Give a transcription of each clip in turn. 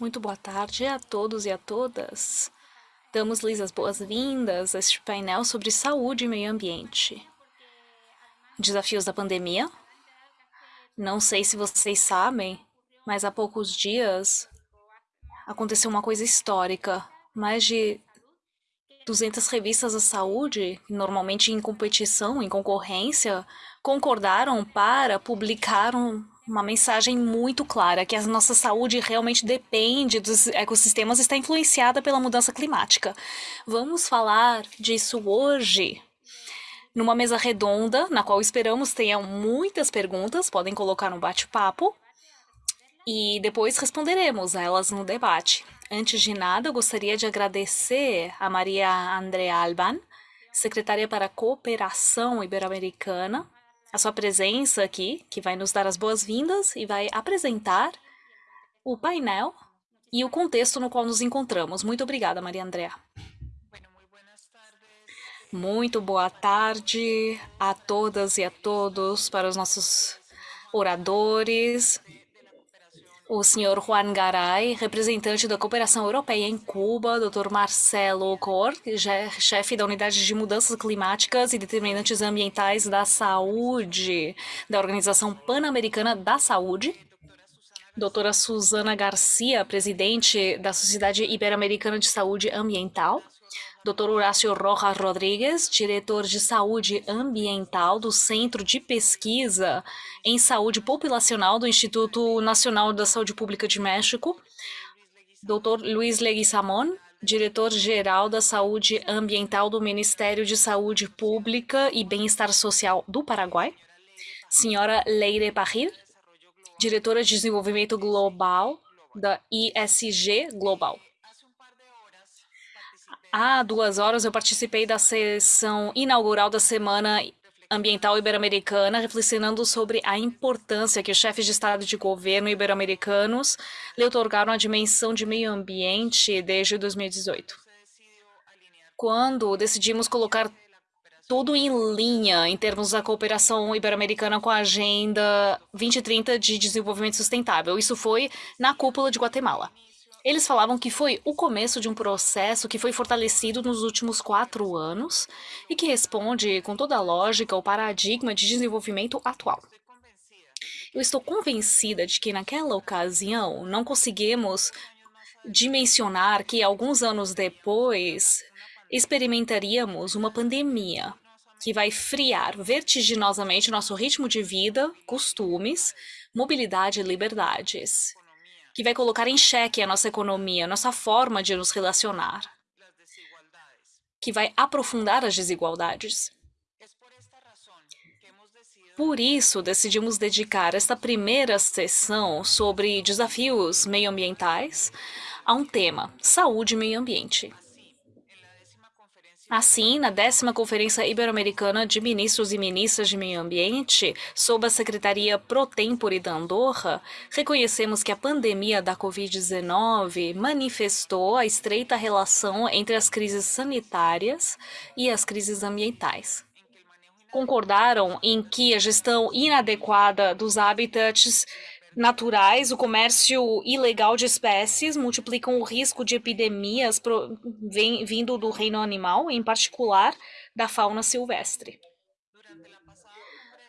Muito boa tarde a todos e a todas. Damos-lhes as boas-vindas a este painel sobre saúde e meio ambiente. Desafios da pandemia. Não sei se vocês sabem, mas há poucos dias aconteceu uma coisa histórica. Mais de 200 revistas da saúde, normalmente em competição, em concorrência, concordaram para publicar um, uma mensagem muito clara que a nossa saúde realmente depende dos ecossistemas e está influenciada pela mudança climática. Vamos falar disso hoje numa mesa redonda, na qual esperamos tenham muitas perguntas, podem colocar no bate-papo e depois responderemos a elas no debate. Antes de nada, eu gostaria de agradecer a Maria André Alban, secretária para a Cooperação Ibero-Americana, a sua presença aqui, que vai nos dar as boas-vindas e vai apresentar o painel e o contexto no qual nos encontramos. Muito obrigada, Maria Andrea. Muito boa tarde a todas e a todos, para os nossos oradores, o senhor Juan Garay, representante da Cooperação Europeia em Cuba, Dr. Marcelo Cor, chefe da Unidade de Mudanças Climáticas e Determinantes Ambientais da Saúde, da Organização Pan-Americana da Saúde, doutora Suzana Garcia, presidente da Sociedade Ibero-Americana de Saúde Ambiental, Dr. Horácio Rojas Rodrigues, diretor de saúde ambiental do Centro de Pesquisa em Saúde Populacional do Instituto Nacional da Saúde Pública de México, Dr. Luiz Leguizamon, diretor-geral da Saúde Ambiental do Ministério de Saúde Pública e Bem-Estar Social do Paraguai, senhora Leire Parril, diretora de Desenvolvimento Global da ISG Global. Há duas horas eu participei da sessão inaugural da Semana Ambiental Ibero-Americana, reflexionando sobre a importância que os chefes de Estado e de governo ibero-americanos lhe otorgaram a dimensão de meio ambiente desde 2018. Quando decidimos colocar tudo em linha em termos da cooperação ibero-americana com a Agenda 2030 de Desenvolvimento Sustentável. Isso foi na cúpula de Guatemala. Eles falavam que foi o começo de um processo que foi fortalecido nos últimos quatro anos e que responde com toda a lógica ao paradigma de desenvolvimento atual. Eu estou convencida de que naquela ocasião não conseguimos dimensionar que alguns anos depois experimentaríamos uma pandemia que vai friar vertiginosamente nosso ritmo de vida, costumes, mobilidade e liberdades que vai colocar em xeque a nossa economia, a nossa forma de nos relacionar, que vai aprofundar as desigualdades. Por isso, decidimos dedicar esta primeira sessão sobre desafios meioambientais a um tema, saúde e meio ambiente. Assim, na décima Conferência Ibero-Americana de Ministros e Ministras de Meio Ambiente, sob a Secretaria Pro Tempore da Andorra, reconhecemos que a pandemia da Covid-19 manifestou a estreita relação entre as crises sanitárias e as crises ambientais. Concordaram em que a gestão inadequada dos habitats naturais, o comércio ilegal de espécies multiplicam o risco de epidemias pro, vem, vindo do reino animal, em particular da fauna silvestre.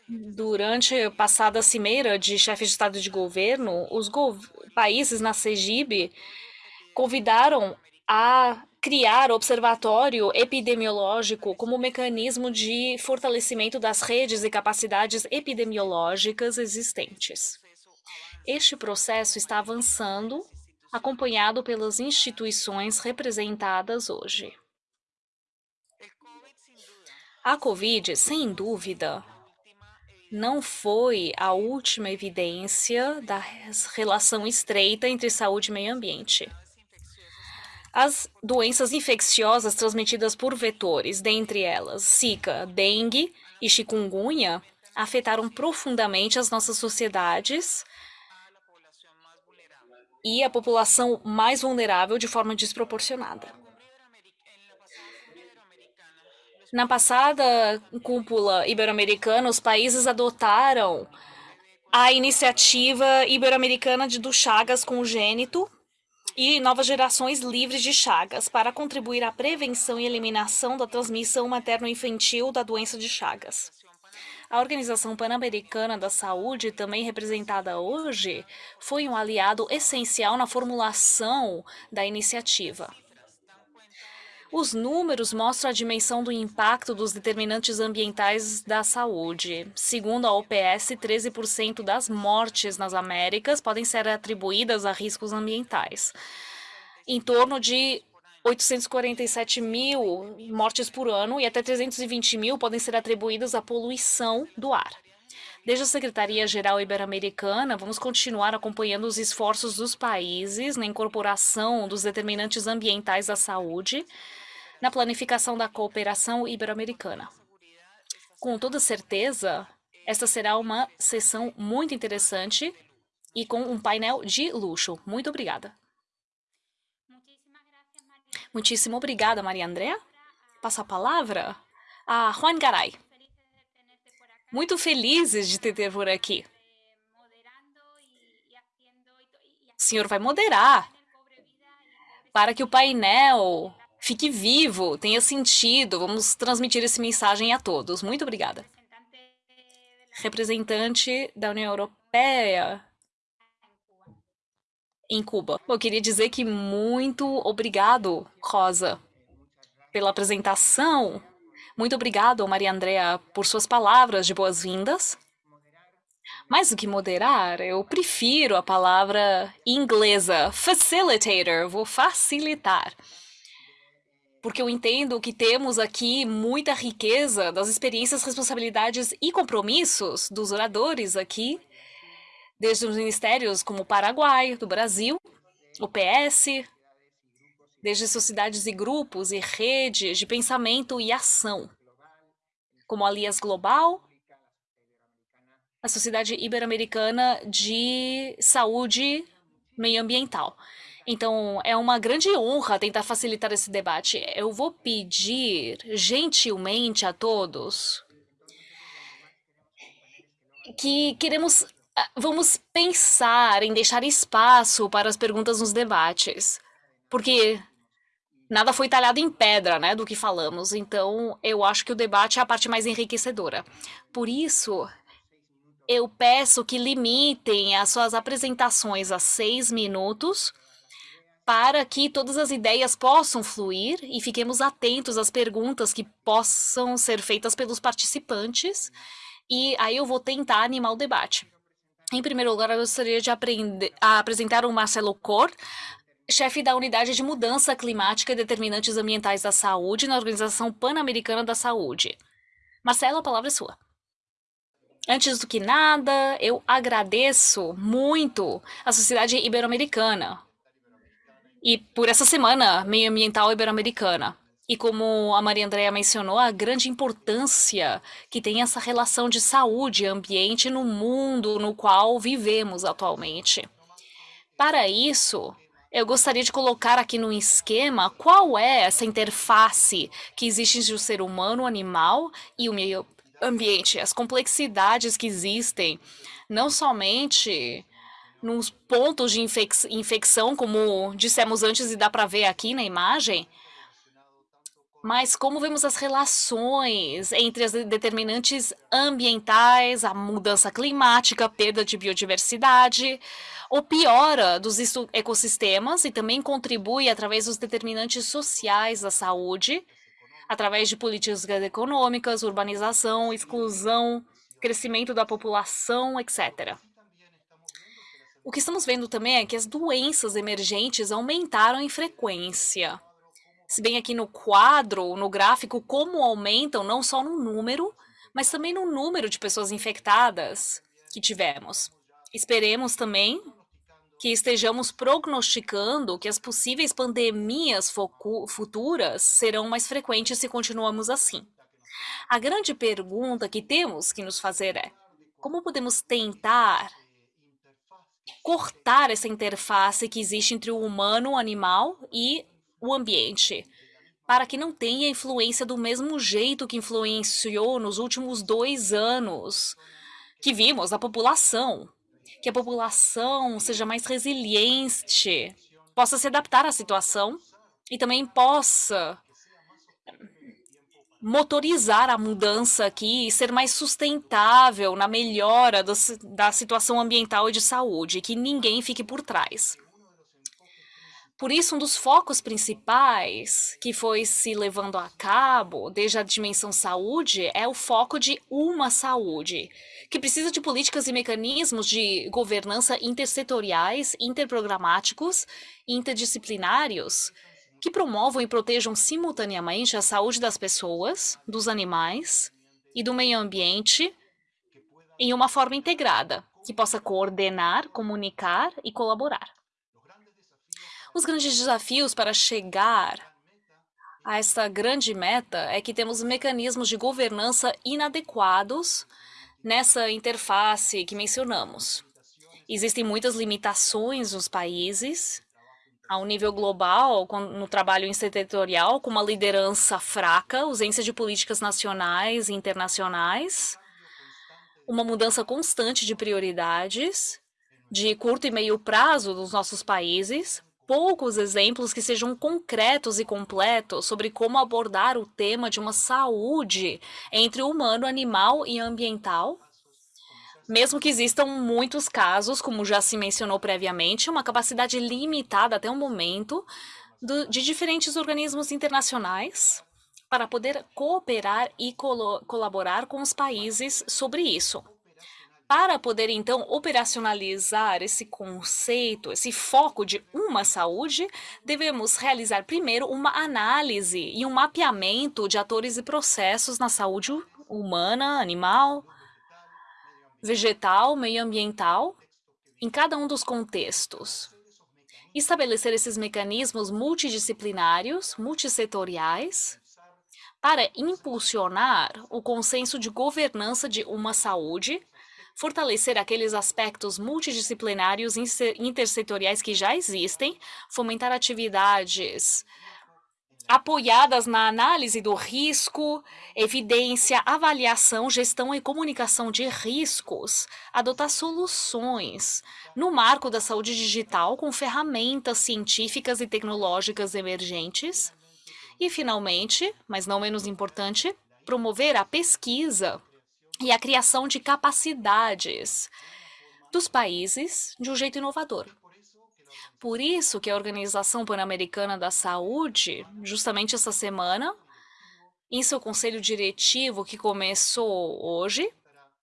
Durante a passada cimeira de chefes de Estado de governo, os gov países na CEGIB convidaram a criar observatório epidemiológico como mecanismo de fortalecimento das redes e capacidades epidemiológicas existentes. Este processo está avançando, acompanhado pelas instituições representadas hoje. A Covid, sem dúvida, não foi a última evidência da relação estreita entre saúde e meio ambiente. As doenças infecciosas transmitidas por vetores, dentre elas Zika, dengue e chikungunya, afetaram profundamente as nossas sociedades e a população mais vulnerável de forma desproporcionada. Na passada cúpula ibero-americana, os países adotaram a iniciativa ibero-americana do Chagas congênito, e novas gerações livres de chagas para contribuir à prevenção e eliminação da transmissão materno-infantil da doença de Chagas. A Organização Pan-Americana da Saúde, também representada hoje, foi um aliado essencial na formulação da iniciativa. Os números mostram a dimensão do impacto dos determinantes ambientais da saúde. Segundo a OPS, 13% das mortes nas Américas podem ser atribuídas a riscos ambientais. Em torno de 847 mil mortes por ano e até 320 mil podem ser atribuídas à poluição do ar. Desde a Secretaria-Geral Ibero-Americana, vamos continuar acompanhando os esforços dos países na incorporação dos determinantes ambientais da saúde na planificação da cooperação ibero-americana. Com toda certeza, esta será uma sessão muito interessante e com um painel de luxo. Muito obrigada. Muitíssimo obrigada, Maria Andréa. Passo a palavra a Juan Garay. Muito felizes de te ter por aqui. O senhor vai moderar para que o painel fique vivo, tenha sentido. Vamos transmitir essa mensagem a todos. Muito obrigada. Representante da União Europeia em Cuba. Eu queria dizer que muito obrigado, Rosa, pela apresentação. Muito obrigado, Maria Andrea, por suas palavras de boas-vindas. Mais do que moderar, eu prefiro a palavra inglesa, facilitator, vou facilitar porque eu entendo que temos aqui muita riqueza das experiências, responsabilidades e compromissos dos oradores aqui, desde os ministérios como o Paraguai, do Brasil, o PS, desde sociedades e grupos e redes de pensamento e ação, como a Alias Global, a Sociedade Ibero-Americana de Saúde Meioambiental. Então, é uma grande honra tentar facilitar esse debate. Eu vou pedir gentilmente a todos que queremos vamos pensar em deixar espaço para as perguntas nos debates, porque nada foi talhado em pedra, né, do que falamos. Então, eu acho que o debate é a parte mais enriquecedora. Por isso, eu peço que limitem as suas apresentações a seis minutos para que todas as ideias possam fluir e fiquemos atentos às perguntas que possam ser feitas pelos participantes. E aí eu vou tentar animar o debate. Em primeiro lugar, eu gostaria de aprender, apresentar o Marcelo Cor, chefe da Unidade de Mudança Climática e Determinantes Ambientais da Saúde na Organização Pan-Americana da Saúde. Marcelo, a palavra é sua. Antes do que nada, eu agradeço muito a Sociedade Ibero-Americana, e por essa semana meio ambiental ibero-americana. E como a Maria Andrea mencionou, a grande importância que tem essa relação de saúde e ambiente no mundo no qual vivemos atualmente. Para isso, eu gostaria de colocar aqui no esquema qual é essa interface que existe entre o ser humano, o animal e o meio ambiente, as complexidades que existem, não somente nos pontos de infec infecção, como dissemos antes e dá para ver aqui na imagem, mas como vemos as relações entre as determinantes ambientais, a mudança climática, a perda de biodiversidade, ou piora dos ecossistemas e também contribui através dos determinantes sociais da saúde, através de políticas econômicas, urbanização, exclusão, crescimento da população, etc. O que estamos vendo também é que as doenças emergentes aumentaram em frequência. Se bem aqui no quadro, no gráfico, como aumentam não só no número, mas também no número de pessoas infectadas que tivemos. Esperemos também que estejamos prognosticando que as possíveis pandemias futuras serão mais frequentes se continuamos assim. A grande pergunta que temos que nos fazer é: como podemos tentar cortar essa interface que existe entre o humano, o animal e o ambiente, para que não tenha influência do mesmo jeito que influenciou nos últimos dois anos que vimos a população. Que a população seja mais resiliente, possa se adaptar à situação e também possa motorizar a mudança aqui e ser mais sustentável na melhora do, da situação ambiental e de saúde, que ninguém fique por trás. Por isso, um dos focos principais que foi se levando a cabo desde a dimensão saúde é o foco de uma saúde, que precisa de políticas e mecanismos de governança intersetoriais, interprogramáticos interdisciplinários que promovam e protejam simultaneamente a saúde das pessoas, dos animais e do meio ambiente em uma forma integrada, que possa coordenar, comunicar e colaborar. Os grandes desafios para chegar a essa grande meta é que temos mecanismos de governança inadequados nessa interface que mencionamos. Existem muitas limitações nos países, ao nível global, no trabalho intersetorial, com uma liderança fraca, ausência de políticas nacionais e internacionais, uma mudança constante de prioridades, de curto e meio prazo dos nossos países, poucos exemplos que sejam concretos e completos sobre como abordar o tema de uma saúde entre humano, animal e ambiental. Mesmo que existam muitos casos, como já se mencionou previamente, uma capacidade limitada até o momento do, de diferentes organismos internacionais para poder cooperar e colo colaborar com os países sobre isso. Para poder, então, operacionalizar esse conceito, esse foco de uma saúde, devemos realizar primeiro uma análise e um mapeamento de atores e processos na saúde humana, animal, vegetal, meioambiental, em cada um dos contextos. Estabelecer esses mecanismos multidisciplinários, multissetoriais, para impulsionar o consenso de governança de uma saúde, fortalecer aqueles aspectos multidisciplinários intersetoriais que já existem, fomentar atividades apoiadas na análise do risco, evidência, avaliação, gestão e comunicação de riscos, adotar soluções no marco da saúde digital com ferramentas científicas e tecnológicas emergentes. E, finalmente, mas não menos importante, promover a pesquisa e a criação de capacidades dos países de um jeito inovador. Por isso que a Organização Pan-Americana da Saúde, justamente essa semana, em seu conselho diretivo que começou hoje,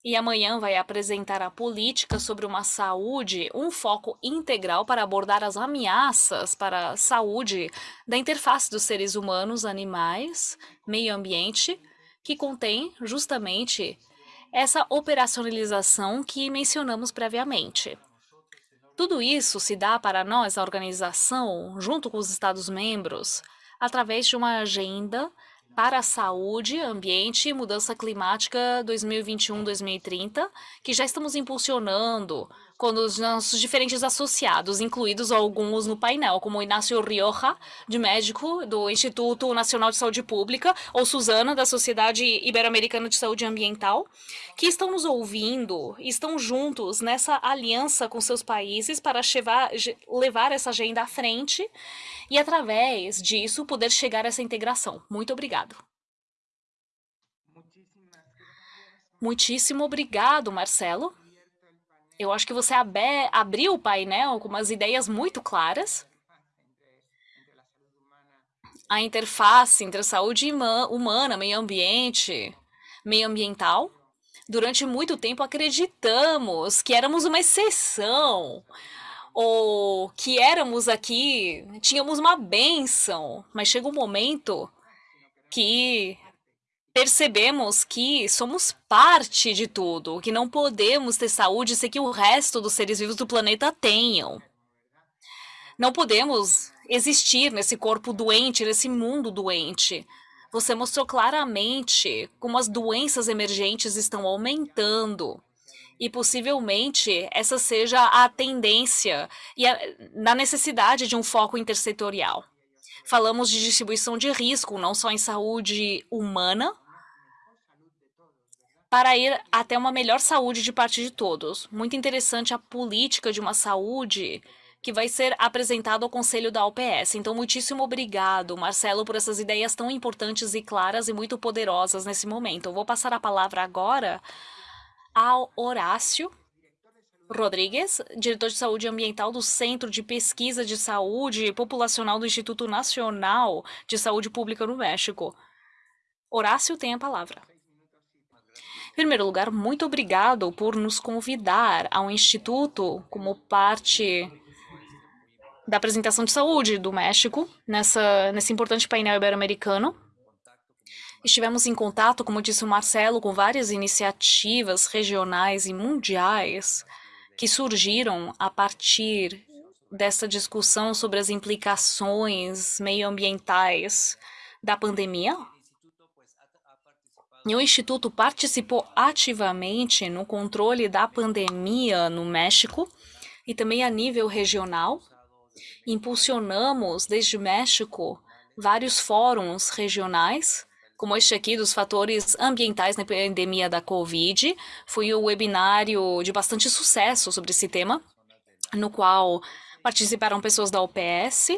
e amanhã vai apresentar a política sobre uma saúde, um foco integral para abordar as ameaças para a saúde da interface dos seres humanos, animais, meio ambiente, que contém justamente essa operacionalização que mencionamos previamente. Tudo isso se dá para nós, a organização, junto com os Estados-membros, através de uma agenda para a saúde, ambiente e mudança climática 2021-2030, que já estamos impulsionando com os nossos diferentes associados, incluídos alguns no painel, como Inácio Rioja, de médico do Instituto Nacional de Saúde Pública, ou Suzana, da Sociedade Ibero-Americana de Saúde Ambiental, que estão nos ouvindo, estão juntos nessa aliança com seus países para levar essa agenda à frente e, através disso, poder chegar a essa integração. Muito obrigado. Muitíssimo obrigado, Marcelo. Eu acho que você abriu o painel com umas ideias muito claras. A interface entre a saúde humana, meio ambiente, meio ambiental. Durante muito tempo acreditamos que éramos uma exceção, ou que éramos aqui, tínhamos uma benção, mas chega um momento que percebemos que somos parte de tudo, que não podemos ter saúde sem que o resto dos seres vivos do planeta tenham. Não podemos existir nesse corpo doente, nesse mundo doente. Você mostrou claramente como as doenças emergentes estão aumentando e possivelmente essa seja a tendência e a, na necessidade de um foco intersetorial. Falamos de distribuição de risco, não só em saúde humana, para ir até uma melhor saúde de parte de todos. Muito interessante a política de uma saúde que vai ser apresentado ao conselho da OPS. Então, muitíssimo obrigado, Marcelo, por essas ideias tão importantes e claras e muito poderosas nesse momento. Eu vou passar a palavra agora ao Horácio Rodrigues, diretor de saúde ambiental do Centro de Pesquisa de Saúde Populacional do Instituto Nacional de Saúde Pública no México. Horácio tem a palavra. Primeiro lugar, muito obrigado por nos convidar ao Instituto como parte da apresentação de saúde do México nessa, nesse importante painel ibero-americano. Estivemos em contato, como disse o Marcelo, com várias iniciativas regionais e mundiais que surgiram a partir dessa discussão sobre as implicações meioambientais da pandemia. E o Instituto participou ativamente no controle da pandemia no México e também a nível regional impulsionamos desde México vários fóruns regionais, como este aqui dos fatores ambientais na pandemia da Covid. Foi um webinário de bastante sucesso sobre esse tema, no qual participaram pessoas da OPS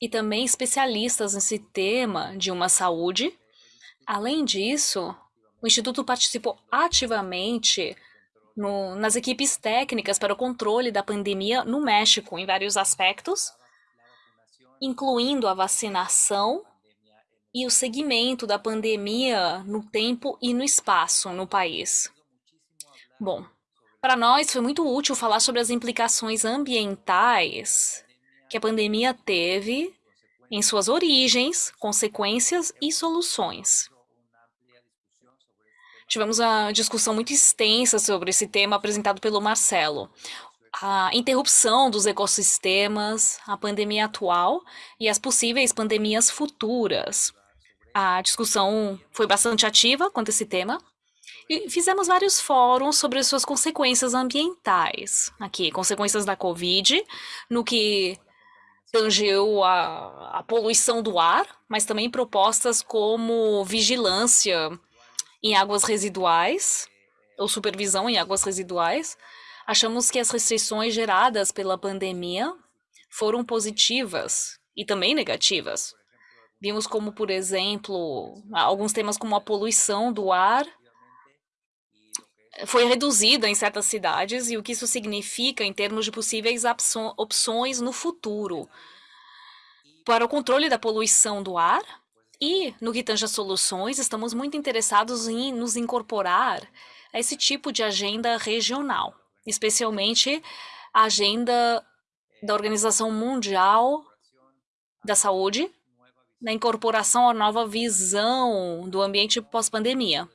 e também especialistas nesse tema de uma saúde. Além disso, o Instituto participou ativamente no, nas equipes técnicas para o controle da pandemia no México, em vários aspectos, incluindo a vacinação e o segmento da pandemia no tempo e no espaço no país. Bom, para nós foi muito útil falar sobre as implicações ambientais que a pandemia teve em suas origens, consequências e soluções. Tivemos uma discussão muito extensa sobre esse tema apresentado pelo Marcelo. A interrupção dos ecossistemas, a pandemia atual e as possíveis pandemias futuras. A discussão foi bastante ativa quanto a esse tema. E fizemos vários fóruns sobre suas consequências ambientais. Aqui, consequências da Covid, no que tangeu a, a poluição do ar, mas também propostas como vigilância em águas residuais, ou supervisão em águas residuais, achamos que as restrições geradas pela pandemia foram positivas e também negativas. Vimos como, por exemplo, alguns temas como a poluição do ar foi reduzida em certas cidades e o que isso significa em termos de possíveis opções no futuro para o controle da poluição do ar e, no que soluções, estamos muito interessados em nos incorporar a esse tipo de agenda regional, especialmente a agenda da Organização Mundial da Saúde, na incorporação à nova visão do ambiente pós-pandemia,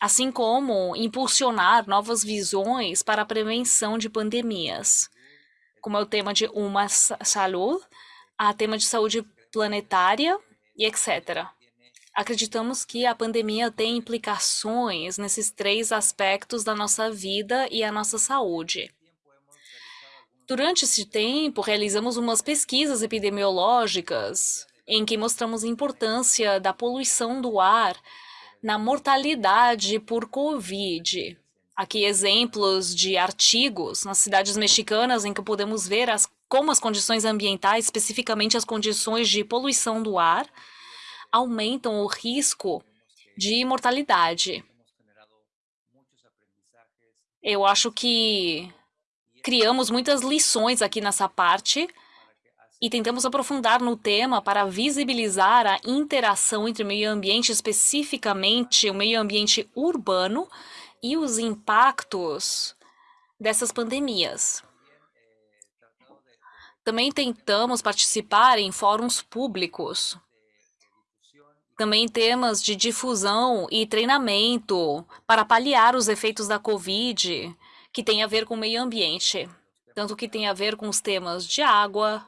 assim como impulsionar novas visões para a prevenção de pandemias, como é o tema de Uma Saúde, a tema de saúde planetária e etc. Acreditamos que a pandemia tem implicações nesses três aspectos da nossa vida e a nossa saúde. Durante esse tempo, realizamos umas pesquisas epidemiológicas em que mostramos a importância da poluição do ar na mortalidade por Covid. Aqui exemplos de artigos nas cidades mexicanas em que podemos ver as, como as condições ambientais, especificamente as condições de poluição do ar, aumentam o risco de mortalidade. Eu acho que criamos muitas lições aqui nessa parte e tentamos aprofundar no tema para visibilizar a interação entre o meio ambiente, especificamente o meio ambiente urbano e os impactos dessas pandemias. Também tentamos participar em fóruns públicos. Também temas de difusão e treinamento para paliar os efeitos da Covid, que tem a ver com o meio ambiente, tanto que tem a ver com os temas de água,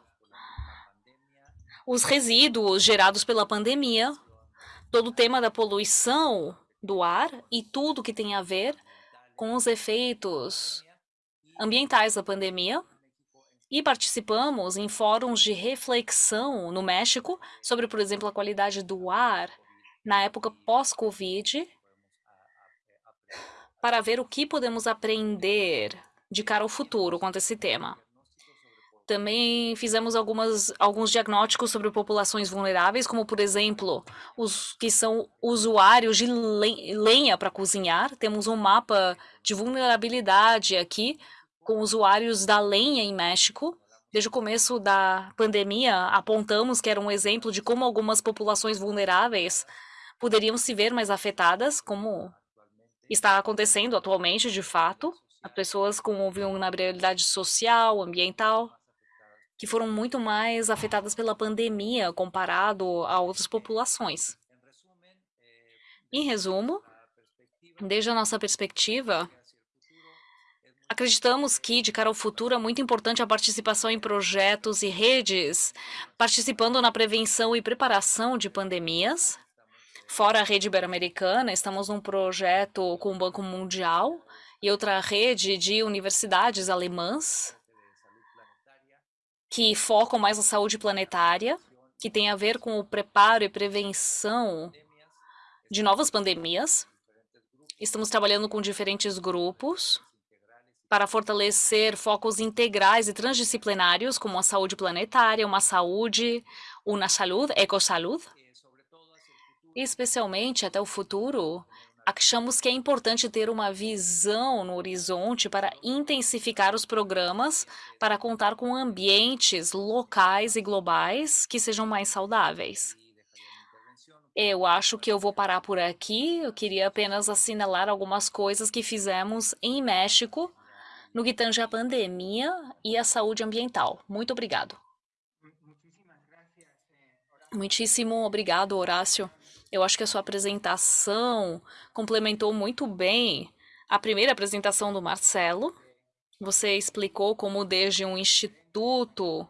os resíduos gerados pela pandemia, todo o tema da poluição do ar e tudo que tem a ver com os efeitos ambientais da pandemia, e participamos em fóruns de reflexão no México sobre, por exemplo, a qualidade do ar na época pós-Covid, para ver o que podemos aprender de cara ao futuro quanto a esse tema. Também fizemos algumas, alguns diagnósticos sobre populações vulneráveis, como, por exemplo, os que são usuários de lenha para cozinhar. Temos um mapa de vulnerabilidade aqui, com usuários da lenha em México. Desde o começo da pandemia, apontamos que era um exemplo de como algumas populações vulneráveis poderiam se ver mais afetadas, como está acontecendo atualmente, de fato. As pessoas com vulnerabilidade social, ambiental, que foram muito mais afetadas pela pandemia comparado a outras populações. Em resumo, desde a nossa perspectiva, acreditamos que, de cara ao futuro, é muito importante a participação em projetos e redes, participando na prevenção e preparação de pandemias. Fora a rede ibero-americana, estamos num projeto com o Banco Mundial e outra rede de universidades alemãs que focam mais na saúde planetária, que tem a ver com o preparo e prevenção de novas pandemias. Estamos trabalhando com diferentes grupos para fortalecer focos integrais e transdisciplinários, como a saúde planetária, uma saúde, uma saúde, ecosaúde, e especialmente até o futuro, achamos que é importante ter uma visão no horizonte para intensificar os programas para contar com ambientes locais e globais que sejam mais saudáveis. Eu acho que eu vou parar por aqui. Eu queria apenas assinalar algumas coisas que fizemos em México no que tange a pandemia e a saúde ambiental. Muito obrigado. Muitíssimo obrigado, Horácio. Eu acho que a sua apresentação complementou muito bem a primeira apresentação do Marcelo. Você explicou como desde um instituto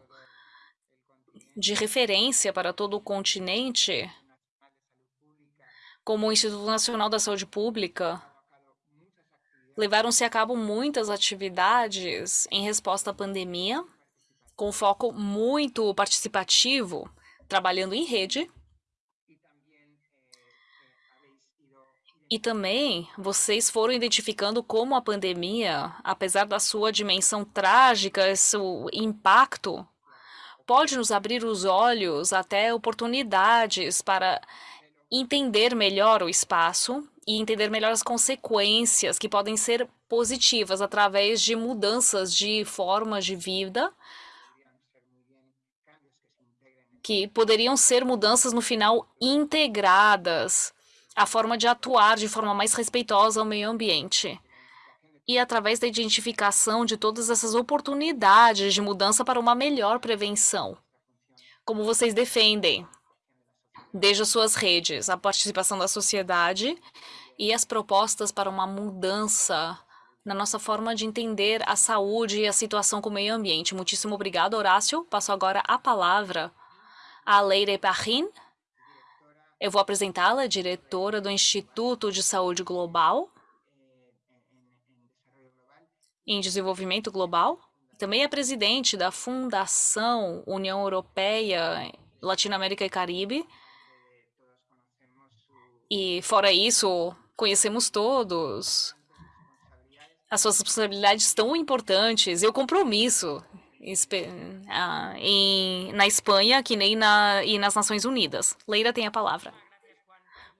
de referência para todo o continente, como o Instituto Nacional da Saúde Pública, levaram-se a cabo muitas atividades em resposta à pandemia, com foco muito participativo, trabalhando em rede. E também vocês foram identificando como a pandemia, apesar da sua dimensão trágica, seu impacto, pode nos abrir os olhos até oportunidades para entender melhor o espaço e entender melhor as consequências que podem ser positivas através de mudanças de formas de vida que poderiam ser mudanças no final integradas a forma de atuar de forma mais respeitosa ao meio ambiente. E através da identificação de todas essas oportunidades de mudança para uma melhor prevenção. Como vocês defendem, desde as suas redes, a participação da sociedade e as propostas para uma mudança na nossa forma de entender a saúde e a situação com o meio ambiente. Muitíssimo obrigado, Horácio. Passo agora a palavra a Leire Parrin, eu vou apresentá-la, diretora do Instituto de Saúde Global em Desenvolvimento Global. Também é presidente da Fundação União Europeia, Latinoamérica e Caribe. E, fora isso, conhecemos todos as suas responsabilidades tão importantes e o compromisso ah, em, na Espanha, que nem na, e nas Nações Unidas. Leira tem a palavra.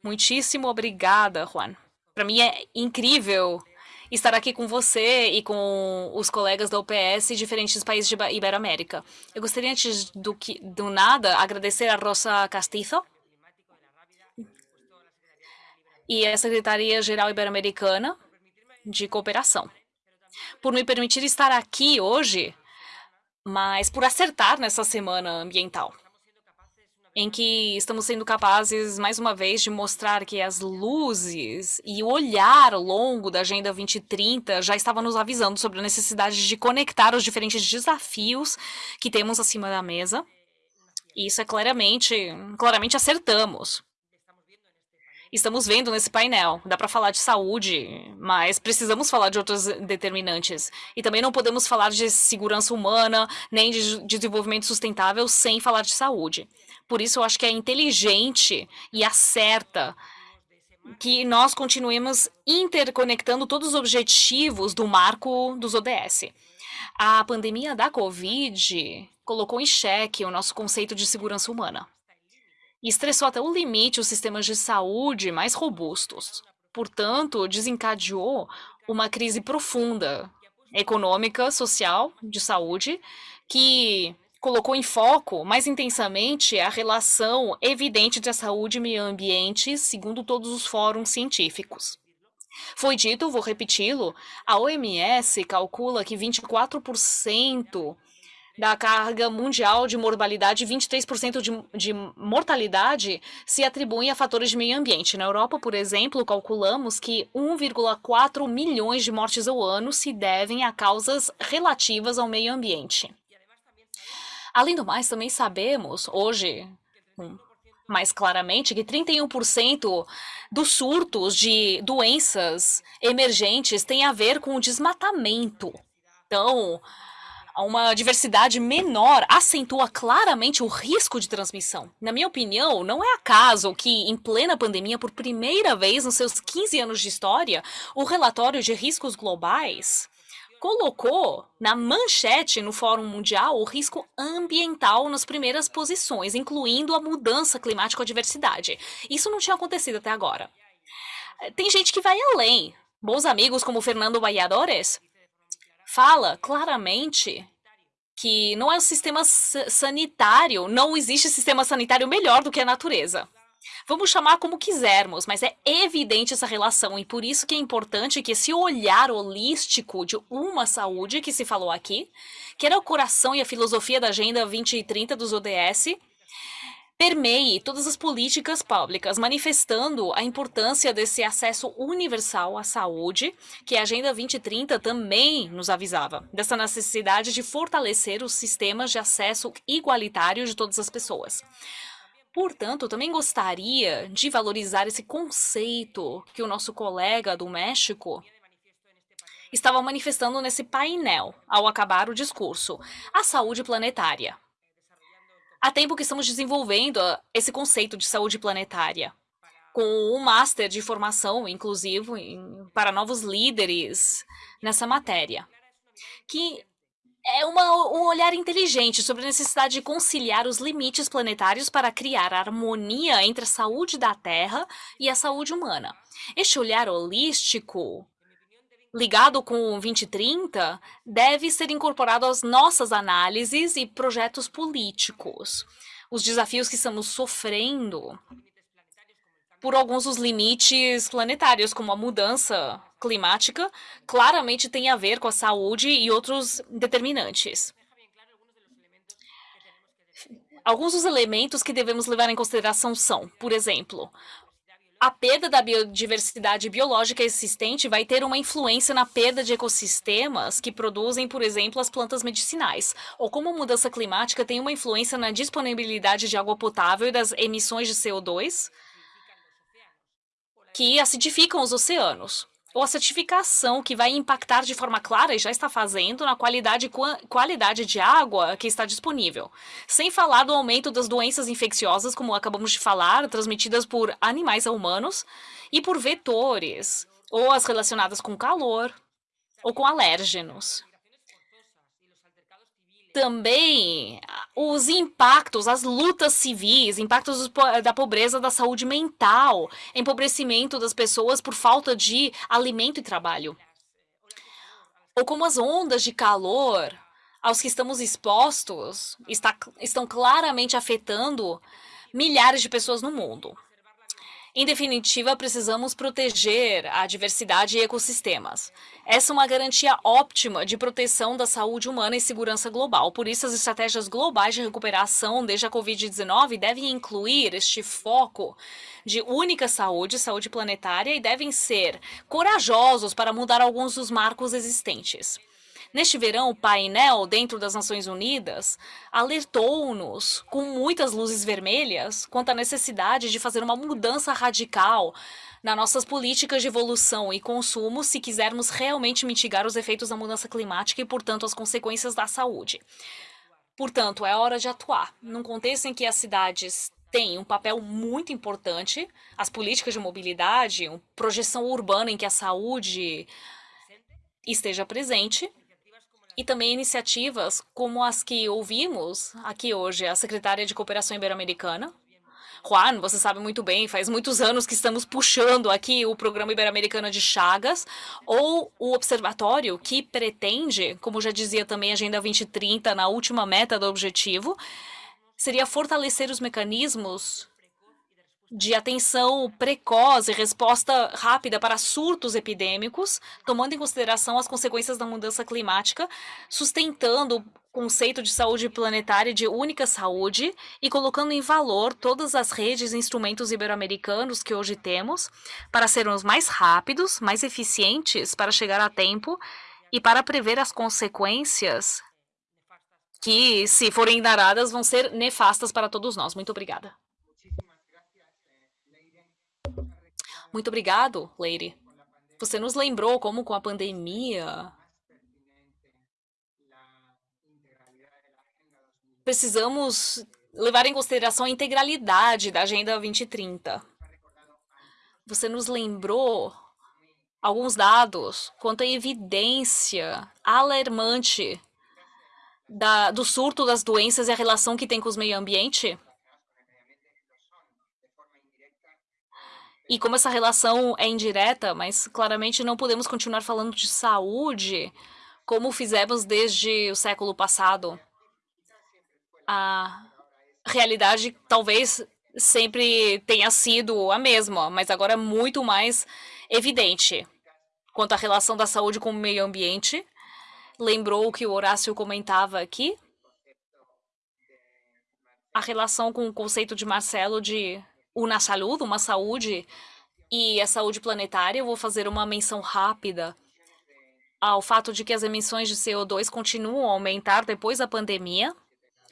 Muitíssimo obrigada, Juan. Para mim é incrível estar aqui com você e com os colegas da OPS de diferentes países de Iberoamérica. Eu gostaria, antes do, que, do nada, agradecer a Rosa Castizo e a Secretaria-Geral Ibero-Americana de Cooperação por me permitir estar aqui hoje mas por acertar nessa semana ambiental, em que estamos sendo capazes, mais uma vez, de mostrar que as luzes e o olhar longo da Agenda 2030 já estava nos avisando sobre a necessidade de conectar os diferentes desafios que temos acima da mesa. E isso é claramente, claramente acertamos estamos vendo nesse painel. Dá para falar de saúde, mas precisamos falar de outros determinantes. E também não podemos falar de segurança humana, nem de desenvolvimento sustentável sem falar de saúde. Por isso, eu acho que é inteligente e acerta que nós continuemos interconectando todos os objetivos do marco dos ODS. A pandemia da Covid colocou em xeque o nosso conceito de segurança humana e estressou até o limite os sistemas de saúde mais robustos. Portanto, desencadeou uma crise profunda econômica, social, de saúde, que colocou em foco mais intensamente a relação evidente entre a saúde e meio ambiente, segundo todos os fóruns científicos. Foi dito, vou repeti-lo, a OMS calcula que 24% da carga mundial de mortalidade, 23% de, de mortalidade se atribuem a fatores de meio ambiente. Na Europa, por exemplo, calculamos que 1,4 milhões de mortes ao ano se devem a causas relativas ao meio ambiente. Além do mais, também sabemos, hoje, mais claramente, que 31% dos surtos de doenças emergentes têm a ver com o desmatamento. Então, uma diversidade menor acentua claramente o risco de transmissão. Na minha opinião, não é acaso que, em plena pandemia, por primeira vez nos seus 15 anos de história, o relatório de riscos globais colocou na manchete no Fórum Mundial o risco ambiental nas primeiras posições, incluindo a mudança climática a diversidade. Isso não tinha acontecido até agora. Tem gente que vai além. Bons amigos como Fernando Valladores fala claramente que não é o sistema sanitário, não existe sistema sanitário melhor do que a natureza. Vamos chamar como quisermos, mas é evidente essa relação e por isso que é importante que esse olhar holístico de uma saúde que se falou aqui, que era o coração e a filosofia da Agenda 2030 dos ODS, permeie todas as políticas públicas, manifestando a importância desse acesso universal à saúde, que a Agenda 2030 também nos avisava, dessa necessidade de fortalecer os sistemas de acesso igualitário de todas as pessoas. Portanto, também gostaria de valorizar esse conceito que o nosso colega do México estava manifestando nesse painel ao acabar o discurso, a saúde planetária. Há tempo que estamos desenvolvendo ah, esse conceito de saúde planetária, com um master de formação inclusivo para novos líderes nessa matéria, que é uma, um olhar inteligente sobre a necessidade de conciliar os limites planetários para criar harmonia entre a saúde da Terra e a saúde humana. Este olhar holístico, ligado com o 2030, deve ser incorporado às nossas análises e projetos políticos. Os desafios que estamos sofrendo por alguns dos limites planetários, como a mudança climática, claramente tem a ver com a saúde e outros determinantes. Alguns dos elementos que devemos levar em consideração são, por exemplo, a perda da biodiversidade biológica existente vai ter uma influência na perda de ecossistemas que produzem, por exemplo, as plantas medicinais, ou como a mudança climática tem uma influência na disponibilidade de água potável e das emissões de CO2, que acidificam os oceanos. Ou a certificação que vai impactar de forma clara e já está fazendo na qualidade, qualidade de água que está disponível. Sem falar do aumento das doenças infecciosas, como acabamos de falar, transmitidas por animais a humanos e por vetores, ou as relacionadas com calor ou com alérgenos também os impactos, as lutas civis, impactos da pobreza da saúde mental, empobrecimento das pessoas por falta de alimento e trabalho. Ou como as ondas de calor aos que estamos expostos está, estão claramente afetando milhares de pessoas no mundo. Em definitiva, precisamos proteger a diversidade e ecossistemas. Essa é uma garantia óptima de proteção da saúde humana e segurança global. Por isso, as estratégias globais de recuperação desde a Covid-19 devem incluir este foco de única saúde, saúde planetária, e devem ser corajosos para mudar alguns dos marcos existentes. Neste verão, o painel dentro das Nações Unidas alertou-nos com muitas luzes vermelhas quanto à necessidade de fazer uma mudança radical nas nossas políticas de evolução e consumo se quisermos realmente mitigar os efeitos da mudança climática e, portanto, as consequências da saúde. Portanto, é hora de atuar. Num contexto em que as cidades têm um papel muito importante, as políticas de mobilidade, uma projeção urbana em que a saúde esteja presente, e também iniciativas como as que ouvimos aqui hoje, a secretária de Cooperação Ibero-Americana. Juan, você sabe muito bem, faz muitos anos que estamos puxando aqui o Programa Ibero-Americano de Chagas, ou o Observatório, que pretende, como já dizia também a Agenda 2030, na última meta do objetivo, seria fortalecer os mecanismos de atenção precoce resposta rápida para surtos epidêmicos, tomando em consideração as consequências da mudança climática, sustentando o conceito de saúde planetária de única saúde e colocando em valor todas as redes e instrumentos ibero-americanos que hoje temos para sermos mais rápidos, mais eficientes para chegar a tempo e para prever as consequências que, se forem daradas, vão ser nefastas para todos nós. Muito obrigada. Muito obrigado, Lady. Você nos lembrou como com a pandemia precisamos levar em consideração a integralidade da Agenda 2030. Você nos lembrou alguns dados quanto à evidência alarmante da, do surto das doenças e a relação que tem com o meio ambiente? E como essa relação é indireta, mas claramente não podemos continuar falando de saúde como fizemos desde o século passado. A realidade talvez sempre tenha sido a mesma, mas agora é muito mais evidente. Quanto à relação da saúde com o meio ambiente, lembrou o que o Horácio comentava aqui? A relação com o conceito de Marcelo de una saúde, uma saúde e a saúde planetária, eu vou fazer uma menção rápida ao fato de que as emissões de CO2 continuam a aumentar depois da pandemia.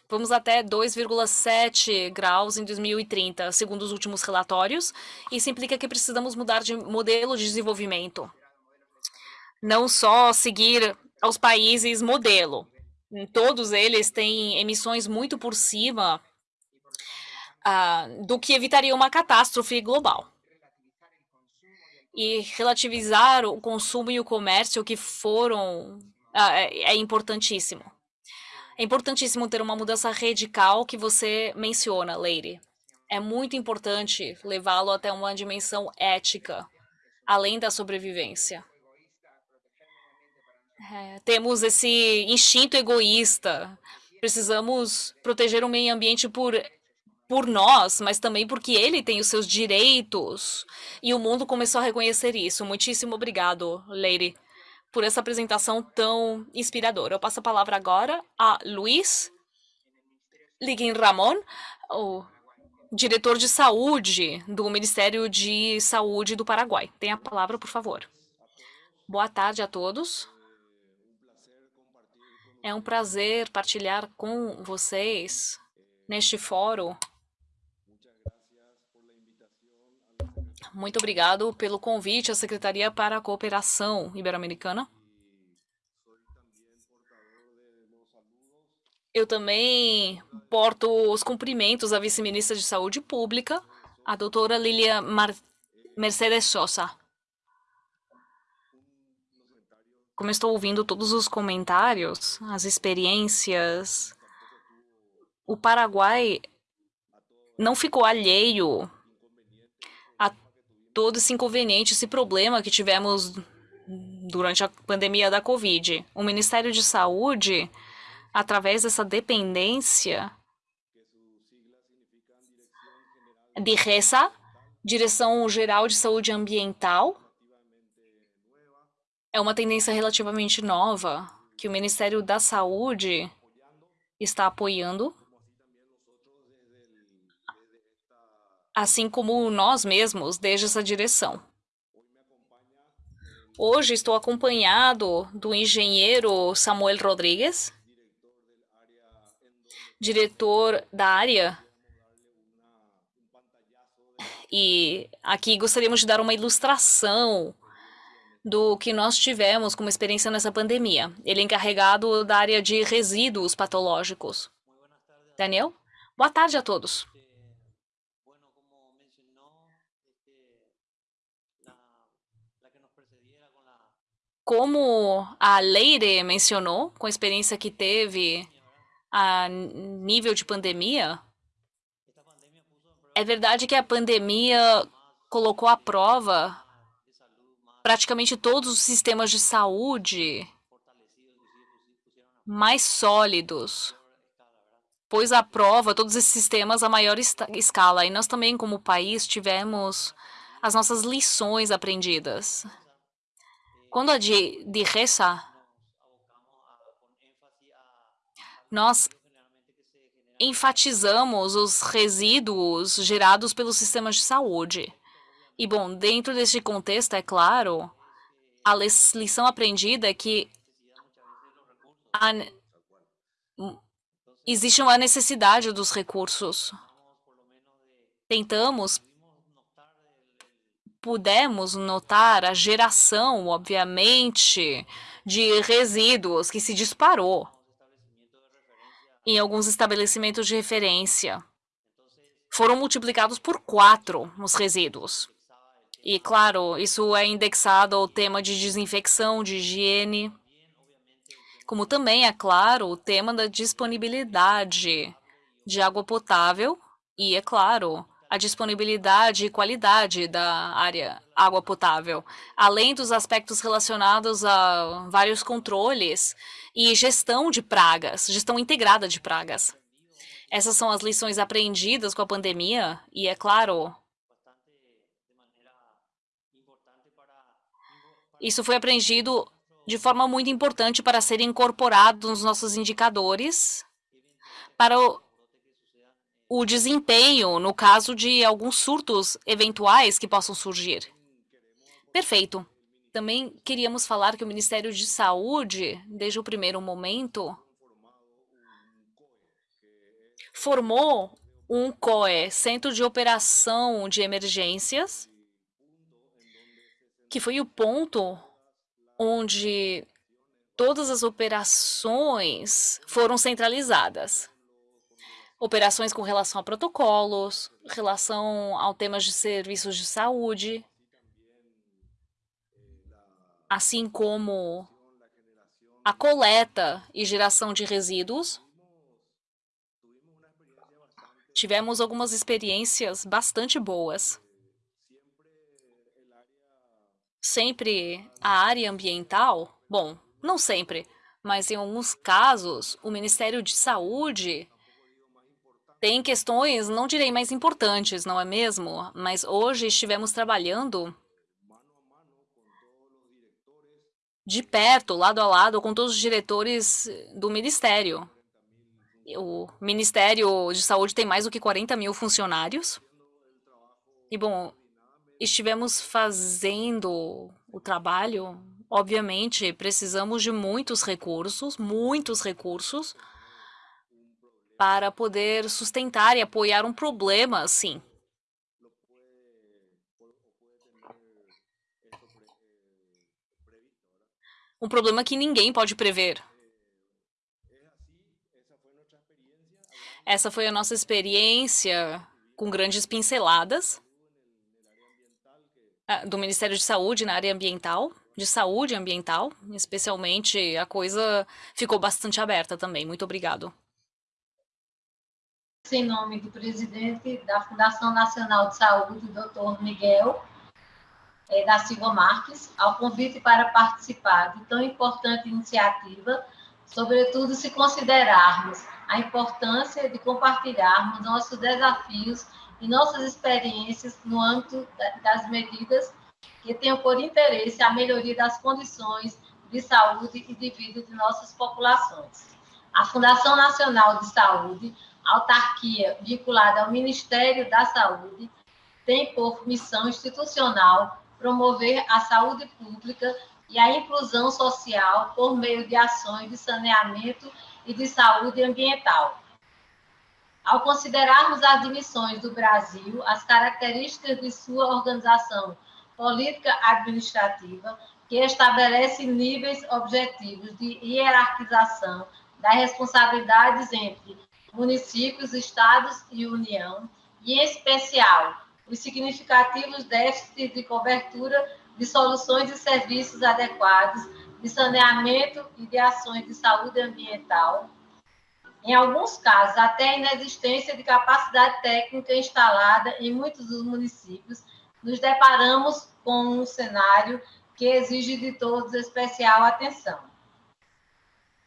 Vamos até 2,7 graus em 2030, segundo os últimos relatórios. Isso implica que precisamos mudar de modelo de desenvolvimento. Não só seguir aos países modelo. Todos eles têm emissões muito por cima uh, do que evitaria uma catástrofe global. E relativizar o consumo e o comércio que foram uh, é, é importantíssimo. É importantíssimo ter uma mudança radical que você menciona, Lady. É muito importante levá-lo até uma dimensão ética, além da sobrevivência. É, temos esse instinto egoísta. Precisamos proteger o meio ambiente por por nós, mas também porque ele tem os seus direitos. E o mundo começou a reconhecer isso. Muitíssimo obrigado, Lady, por essa apresentação tão inspiradora. Eu passo a palavra agora a Luiz Liguin Ramon, o diretor de saúde do Ministério de Saúde do Paraguai. Tem a palavra, por favor. Boa tarde a todos. É um prazer partilhar com vocês neste fórum Muito obrigado pelo convite à Secretaria para a Cooperação Ibero-Americana. Eu também porto os cumprimentos à vice-ministra de Saúde Pública, a doutora Lilia Mar Mercedes Sosa. Como estou ouvindo todos os comentários, as experiências, o Paraguai não ficou alheio todo esse inconveniente, esse problema que tivemos durante a pandemia da Covid. O Ministério de Saúde, através dessa dependência de RESA, Direção Geral de Saúde Ambiental, é uma tendência relativamente nova que o Ministério da Saúde está apoiando assim como nós mesmos, desde essa direção. Hoje estou acompanhado do engenheiro Samuel Rodrigues, diretor da área. E aqui gostaríamos de dar uma ilustração do que nós tivemos como experiência nessa pandemia. Ele é encarregado da área de resíduos patológicos. Daniel? Boa tarde a todos. Como a Leire mencionou, com a experiência que teve a nível de pandemia, é verdade que a pandemia colocou à prova praticamente todos os sistemas de saúde mais sólidos, pôs à prova todos esses sistemas a maior escala. E nós também, como país, tivemos as nossas lições aprendidas. Quando a de, de Reza, nós enfatizamos os resíduos gerados pelos sistemas de saúde. E, bom, dentro deste contexto, é claro, a lição aprendida é que a, existe uma necessidade dos recursos. Tentamos, pudemos notar a geração, obviamente, de resíduos que se disparou em alguns estabelecimentos de referência. Foram multiplicados por quatro os resíduos. E, claro, isso é indexado ao tema de desinfecção, de higiene, como também, é claro, o tema da disponibilidade de água potável e, é claro, a disponibilidade e qualidade da área água potável, além dos aspectos relacionados a vários controles e gestão de pragas, gestão integrada de pragas. Essas são as lições aprendidas com a pandemia e, é claro, Isso foi aprendido de forma muito importante para ser incorporado nos nossos indicadores para o, o desempenho no caso de alguns surtos eventuais que possam surgir. Perfeito. Também queríamos falar que o Ministério de Saúde, desde o primeiro momento, formou um COE, Centro de Operação de Emergências, que foi o ponto onde todas as operações foram centralizadas. Operações com relação a protocolos, relação ao temas de serviços de saúde, assim como a coleta e geração de resíduos. Tivemos algumas experiências bastante boas sempre a área ambiental, bom, não sempre, mas em alguns casos, o Ministério de Saúde tem questões, não direi mais importantes, não é mesmo? Mas hoje estivemos trabalhando de perto, lado a lado, com todos os diretores do Ministério. O Ministério de Saúde tem mais do que 40 mil funcionários. E, bom, estivemos fazendo o trabalho, obviamente precisamos de muitos recursos, muitos recursos, para poder sustentar e apoiar um problema assim. Um problema que ninguém pode prever. Essa foi a nossa experiência com grandes pinceladas. Ah, do Ministério de Saúde na área ambiental, de saúde ambiental, especialmente a coisa ficou bastante aberta também. Muito obrigado. Em nome do presidente da Fundação Nacional de Saúde, doutor Miguel é, da Silva Marques, ao convite para participar de tão importante iniciativa, sobretudo se considerarmos a importância de compartilharmos nossos desafios e nossas experiências no âmbito das medidas que tenham por interesse a melhoria das condições de saúde e de vida de nossas populações. A Fundação Nacional de Saúde, autarquia vinculada ao Ministério da Saúde, tem por missão institucional promover a saúde pública e a inclusão social por meio de ações de saneamento e de saúde ambiental, ao considerarmos as dimissões do Brasil, as características de sua organização política administrativa, que estabelece níveis objetivos de hierarquização das responsabilidades entre municípios, estados e União, e, em especial, os significativos déficits de cobertura de soluções e serviços adequados, de saneamento e de ações de saúde ambiental, em alguns casos, até a inexistência de capacidade técnica instalada em muitos dos municípios, nos deparamos com um cenário que exige de todos especial atenção.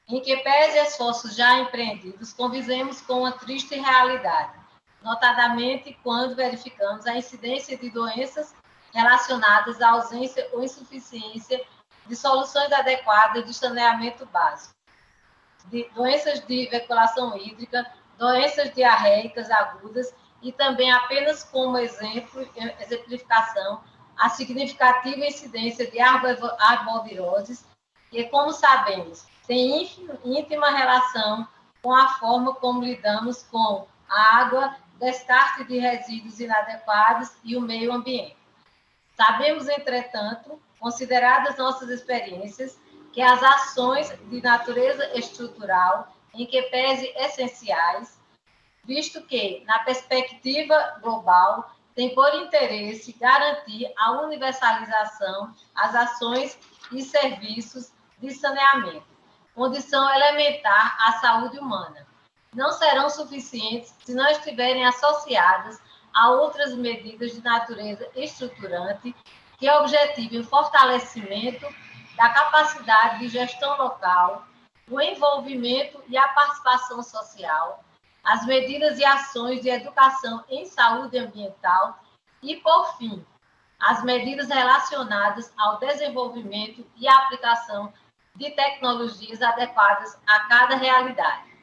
Em que pese esforços já empreendidos, convivemos com uma triste realidade, notadamente quando verificamos a incidência de doenças relacionadas à ausência ou insuficiência de soluções adequadas de saneamento básico de doenças de veiculação hídrica, doenças diarreicas agudas e também apenas como exemplo, exemplificação, a significativa incidência de arboviroses, que, como sabemos, tem íntima relação com a forma como lidamos com a água, descarte de resíduos inadequados e o meio ambiente. Sabemos, entretanto, consideradas nossas experiências, que as ações de natureza estrutural, em que pese essenciais, visto que, na perspectiva global, tem por interesse garantir a universalização às ações e serviços de saneamento, condição elementar à saúde humana. Não serão suficientes se não estiverem associadas a outras medidas de natureza estruturante que objetivem o fortalecimento da capacidade de gestão local, o envolvimento e a participação social, as medidas e ações de educação em saúde ambiental e, por fim, as medidas relacionadas ao desenvolvimento e aplicação de tecnologias adequadas a cada realidade.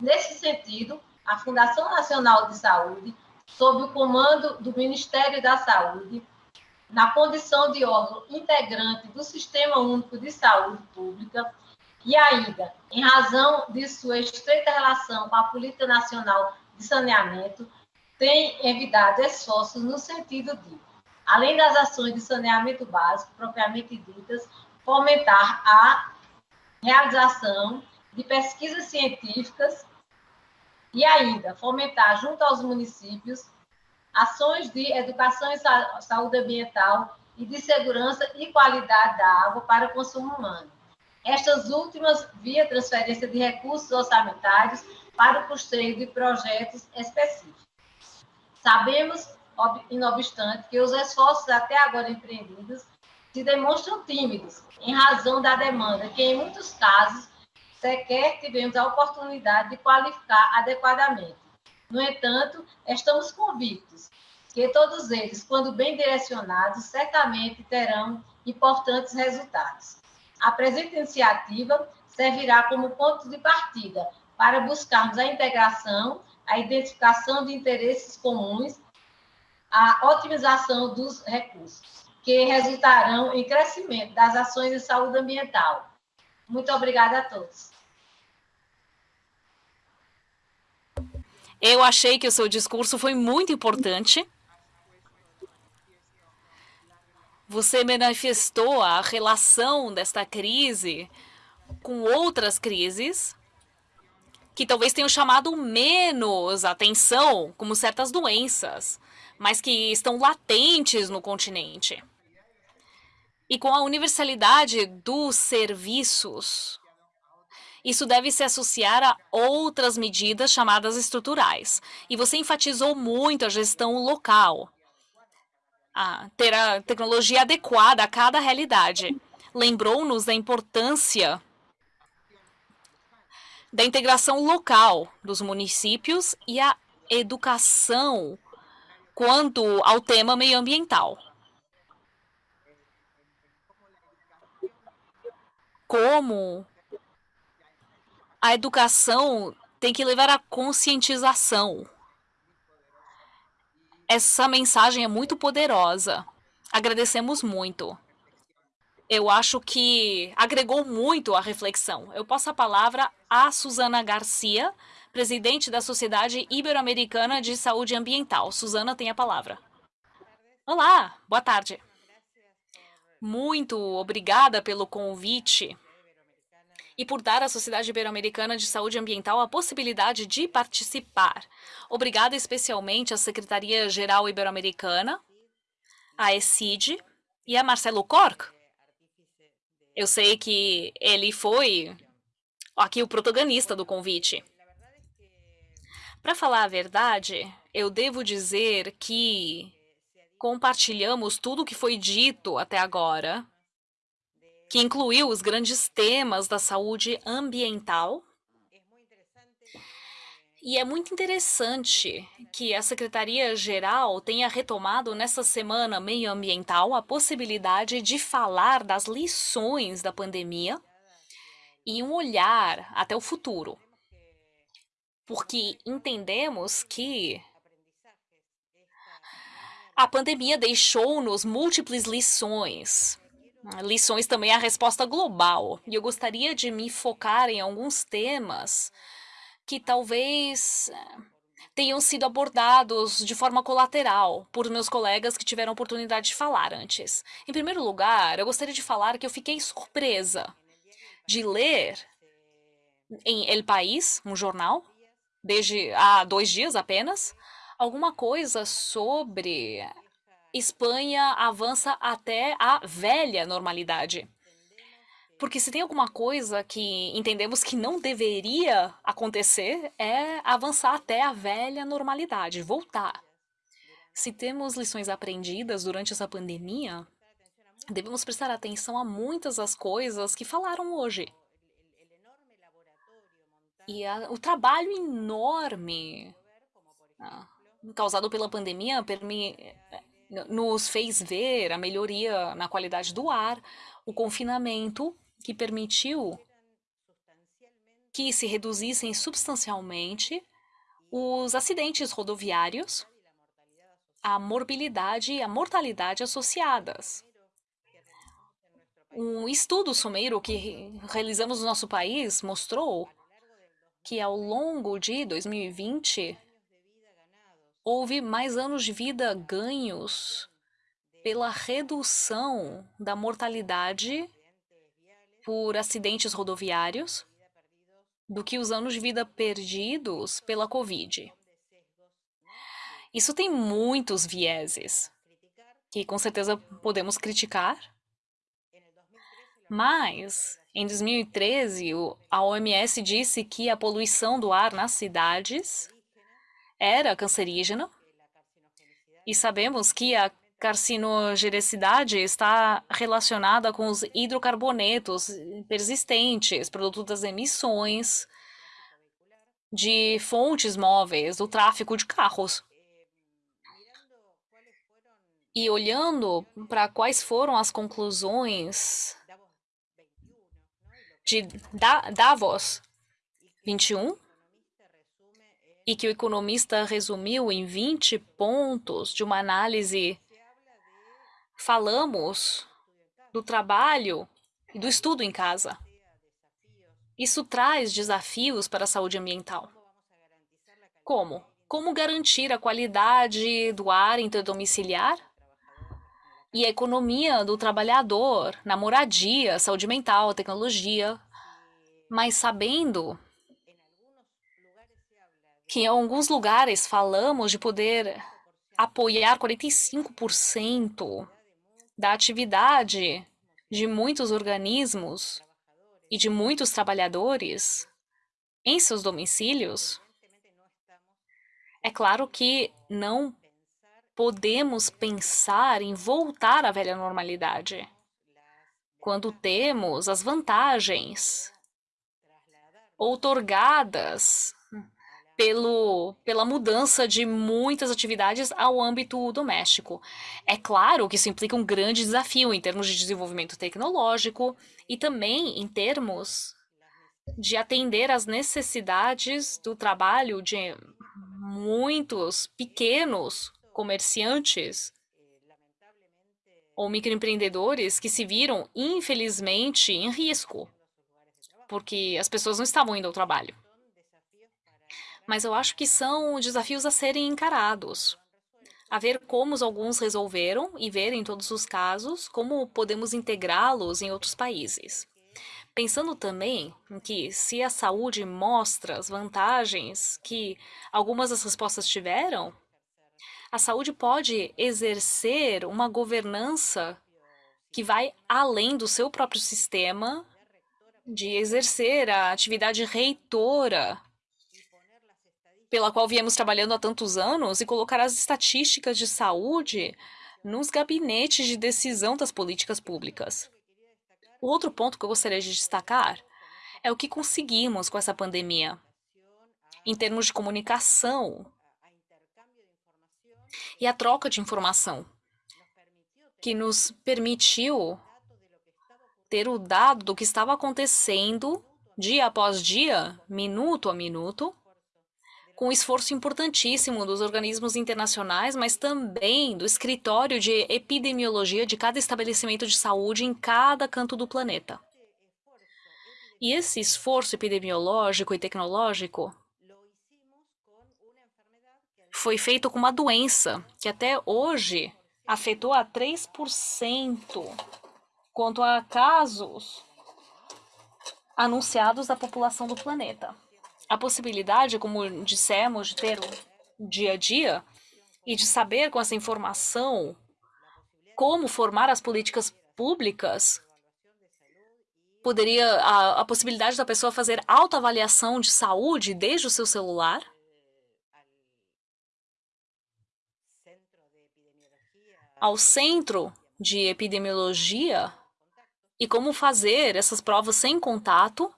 Nesse sentido, a Fundação Nacional de Saúde, sob o comando do Ministério da Saúde, na condição de órgão integrante do Sistema Único de Saúde Pública e ainda, em razão de sua estreita relação com a Política Nacional de Saneamento, tem evitado esforços no sentido de, além das ações de saneamento básico propriamente ditas, fomentar a realização de pesquisas científicas e ainda fomentar junto aos municípios ações de educação e saúde ambiental e de segurança e qualidade da água para o consumo humano. Estas últimas via transferência de recursos orçamentários para o custeio de projetos específicos. Sabemos, não obstante, que os esforços até agora empreendidos se demonstram tímidos, em razão da demanda, que em muitos casos sequer tivemos a oportunidade de qualificar adequadamente. No entanto, estamos convictos que todos eles, quando bem direcionados, certamente terão importantes resultados. A presente iniciativa servirá como ponto de partida para buscarmos a integração, a identificação de interesses comuns, a otimização dos recursos, que resultarão em crescimento das ações de saúde ambiental. Muito obrigada a todos. Eu achei que o seu discurso foi muito importante. Você manifestou a relação desta crise com outras crises que talvez tenham chamado menos atenção, como certas doenças, mas que estão latentes no continente. E com a universalidade dos serviços, isso deve se associar a outras medidas chamadas estruturais. E você enfatizou muito a gestão local, a ter a tecnologia adequada a cada realidade. Lembrou-nos da importância da integração local dos municípios e a educação quanto ao tema meioambiental. Como a educação tem que levar à conscientização. Essa mensagem é muito poderosa. Agradecemos muito. Eu acho que agregou muito à reflexão. Eu passo a palavra a Suzana Garcia, presidente da Sociedade Ibero-Americana de Saúde Ambiental. Suzana tem a palavra. Olá, boa tarde. Muito obrigada pelo convite e por dar à Sociedade Ibero-Americana de Saúde Ambiental a possibilidade de participar. Obrigada especialmente à Secretaria-Geral Ibero-Americana, à ECID E a Marcelo Cork? Eu sei que ele foi aqui o protagonista do convite. Para falar a verdade, eu devo dizer que compartilhamos tudo o que foi dito até agora, que incluiu os grandes temas da saúde ambiental. E é muito interessante que a Secretaria-Geral tenha retomado nessa semana meioambiental a possibilidade de falar das lições da pandemia e um olhar até o futuro. Porque entendemos que a pandemia deixou-nos múltiplas lições. Lições também é a resposta global. E eu gostaria de me focar em alguns temas que talvez eh, tenham sido abordados de forma colateral por meus colegas que tiveram oportunidade de falar antes. Em primeiro lugar, eu gostaria de falar que eu fiquei surpresa de ler em El País, um jornal, desde há dois dias apenas, alguma coisa sobre Espanha avança até a velha normalidade. Porque se tem alguma coisa que entendemos que não deveria acontecer, é avançar até a velha normalidade, voltar. Se temos lições aprendidas durante essa pandemia, devemos prestar atenção a muitas das coisas que falaram hoje. E a, o trabalho enorme ah, causado pela pandemia nos fez ver a melhoria na qualidade do ar, o confinamento que permitiu que se reduzissem substancialmente os acidentes rodoviários, a morbilidade e a mortalidade associadas. Um estudo someiro que realizamos no nosso país mostrou que ao longo de 2020 houve mais anos de vida ganhos pela redução da mortalidade por acidentes rodoviários do que os anos de vida perdidos pela Covid. Isso tem muitos vieses que com certeza podemos criticar, mas em 2013 a OMS disse que a poluição do ar nas cidades era cancerígena e sabemos que a carcinogenicidade está relacionada com os hidrocarbonetos persistentes, produto das emissões de fontes móveis, do tráfego de carros. E olhando para quais foram as conclusões de Davos 21, e que o economista resumiu em 20 pontos de uma análise, falamos do trabalho e do estudo em casa. Isso traz desafios para a saúde ambiental. Como? Como garantir a qualidade do ar interdomiciliar e a economia do trabalhador na moradia, saúde mental, tecnologia, mas sabendo que em alguns lugares falamos de poder apoiar 45% da atividade de muitos organismos e de muitos trabalhadores em seus domicílios, é claro que não podemos pensar em voltar à velha normalidade quando temos as vantagens outorgadas pelo, pela mudança de muitas atividades ao âmbito doméstico. É claro que isso implica um grande desafio em termos de desenvolvimento tecnológico e também em termos de atender às necessidades do trabalho de muitos pequenos comerciantes ou microempreendedores que se viram, infelizmente, em risco, porque as pessoas não estavam indo ao trabalho mas eu acho que são desafios a serem encarados. A ver como alguns resolveram e ver em todos os casos como podemos integrá-los em outros países. Pensando também em que se a saúde mostra as vantagens que algumas das respostas tiveram, a saúde pode exercer uma governança que vai além do seu próprio sistema de exercer a atividade reitora pela qual viemos trabalhando há tantos anos e colocar as estatísticas de saúde nos gabinetes de decisão das políticas públicas. O outro ponto que eu gostaria de destacar é o que conseguimos com essa pandemia. Em termos de comunicação e a troca de informação, que nos permitiu ter o dado do que estava acontecendo dia após dia, minuto a minuto, com um esforço importantíssimo dos organismos internacionais, mas também do escritório de epidemiologia de cada estabelecimento de saúde em cada canto do planeta. E esse esforço epidemiológico e tecnológico foi feito com uma doença que até hoje afetou a 3% quanto a casos anunciados da população do planeta. A possibilidade, como dissemos, de ter o dia a dia e de saber com essa informação como formar as políticas públicas poderia a, a possibilidade da pessoa fazer autoavaliação de saúde desde o seu celular. Ao centro de epidemiologia e como fazer essas provas sem contato,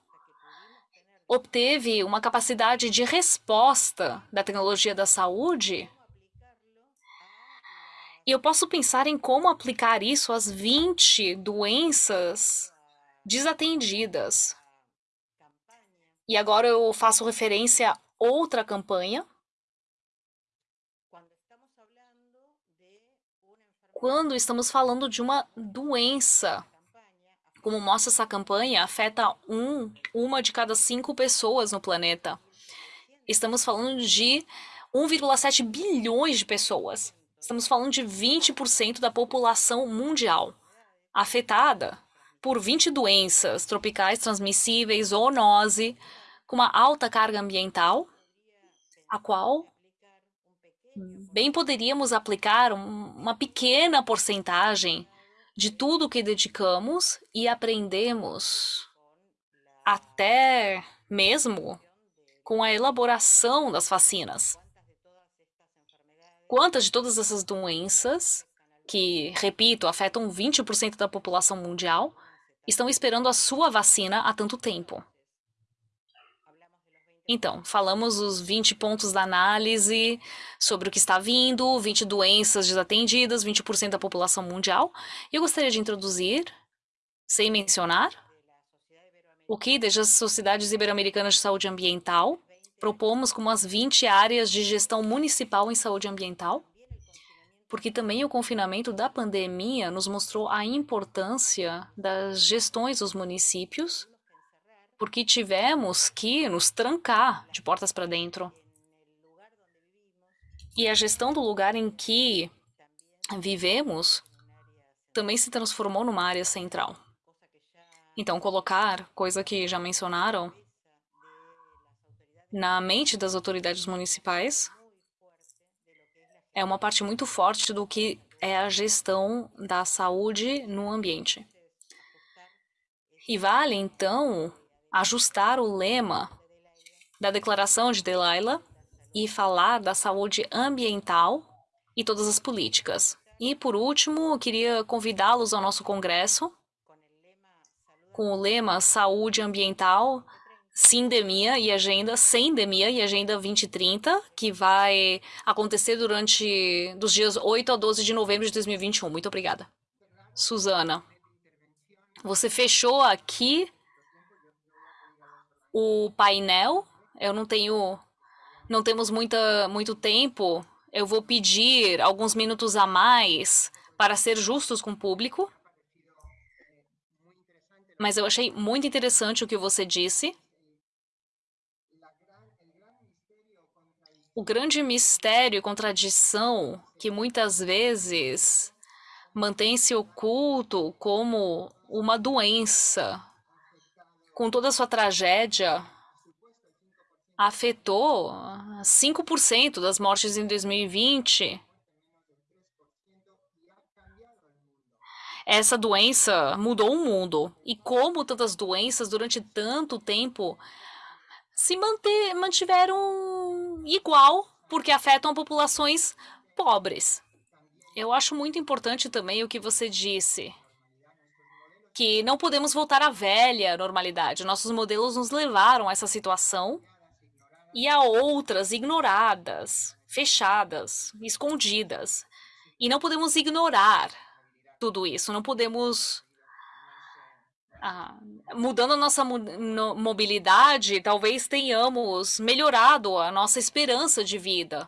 obteve uma capacidade de resposta da tecnologia da saúde. E eu posso pensar em como aplicar isso às 20 doenças desatendidas. E agora eu faço referência a outra campanha quando estamos falando de uma doença. Como mostra essa campanha, afeta um, uma de cada cinco pessoas no planeta. Estamos falando de 1,7 bilhões de pessoas. Estamos falando de 20% da população mundial afetada por 20 doenças tropicais transmissíveis, zoonose, com uma alta carga ambiental, a qual bem poderíamos aplicar uma pequena porcentagem de tudo que dedicamos e aprendemos até mesmo com a elaboração das vacinas. Quantas de todas essas doenças, que, repito, afetam 20% da população mundial, estão esperando a sua vacina há tanto tempo? Então, falamos os 20 pontos da análise sobre o que está vindo, 20 doenças desatendidas, 20% da população mundial. Eu gostaria de introduzir, sem mencionar, o que, desde as Sociedades Ibero-Americanas de Saúde Ambiental, propomos como as 20 áreas de gestão municipal em saúde ambiental, porque também o confinamento da pandemia nos mostrou a importância das gestões dos municípios porque tivemos que nos trancar de portas para dentro. E a gestão do lugar em que vivemos também se transformou numa área central. Então, colocar, coisa que já mencionaram, na mente das autoridades municipais é uma parte muito forte do que é a gestão da saúde no ambiente. E vale, então, ajustar o lema da declaração de Delilah e falar da saúde ambiental e todas as políticas. E, por último, queria convidá-los ao nosso congresso com o lema Saúde Ambiental, Sindemia e Agenda, Sendemia e Agenda 2030, que vai acontecer durante dos dias 8 a 12 de novembro de 2021. Muito obrigada. Suzana, você fechou aqui o painel. Eu não tenho, não temos muita, muito tempo. Eu vou pedir alguns minutos a mais para ser justos com o público. Mas eu achei muito interessante o que você disse. O grande mistério e contradição que muitas vezes mantém-se oculto como uma doença com toda a sua tragédia, afetou 5% das mortes em 2020. essa doença mudou o mundo. E como tantas doenças durante tanto tempo se manter, mantiveram igual, porque afetam populações pobres. Eu acho muito importante também o que você disse, que não podemos voltar à velha normalidade. Nossos modelos nos levaram a essa situação e a outras ignoradas, fechadas, escondidas. E não podemos ignorar tudo isso, não podemos ah, mudando a nossa mobilidade, talvez tenhamos melhorado a nossa esperança de vida.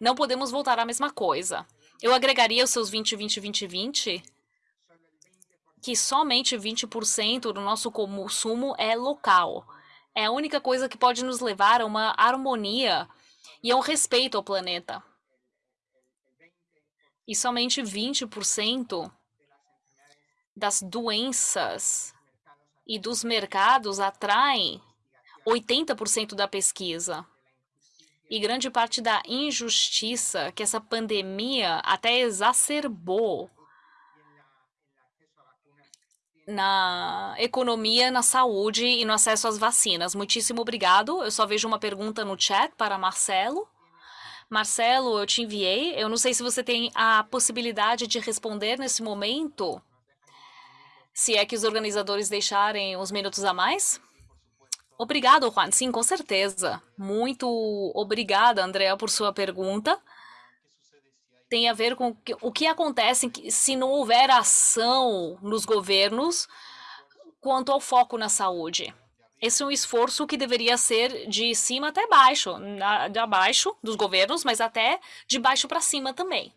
Não podemos voltar à mesma coisa. Eu agregaria os seus 20, 20, 20, 20, que somente 20% do nosso consumo é local. É a única coisa que pode nos levar a uma harmonia e a um respeito ao planeta. E somente 20% das doenças e dos mercados atraem 80% da pesquisa. E grande parte da injustiça que essa pandemia até exacerbou na economia, na saúde e no acesso às vacinas. Muitíssimo obrigado. Eu só vejo uma pergunta no chat para Marcelo. Marcelo, eu te enviei. Eu não sei se você tem a possibilidade de responder nesse momento se é que os organizadores deixarem uns minutos a mais. Obrigado, Juan. Sim, com certeza. Muito obrigada, Andrea, por sua pergunta. Tem a ver com o que acontece se não houver ação nos governos quanto ao foco na saúde. Esse é um esforço que deveria ser de cima até baixo, de abaixo dos governos, mas até de baixo para cima também,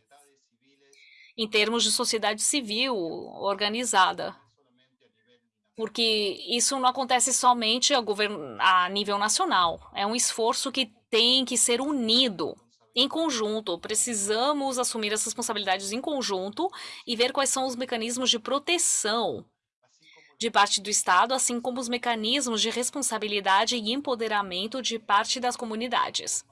em termos de sociedade civil organizada porque isso não acontece somente a nível nacional. É um esforço que tem que ser unido em conjunto. Precisamos assumir as responsabilidades em conjunto e ver quais são os mecanismos de proteção de parte do Estado, assim como os mecanismos de responsabilidade e empoderamento de parte das comunidades.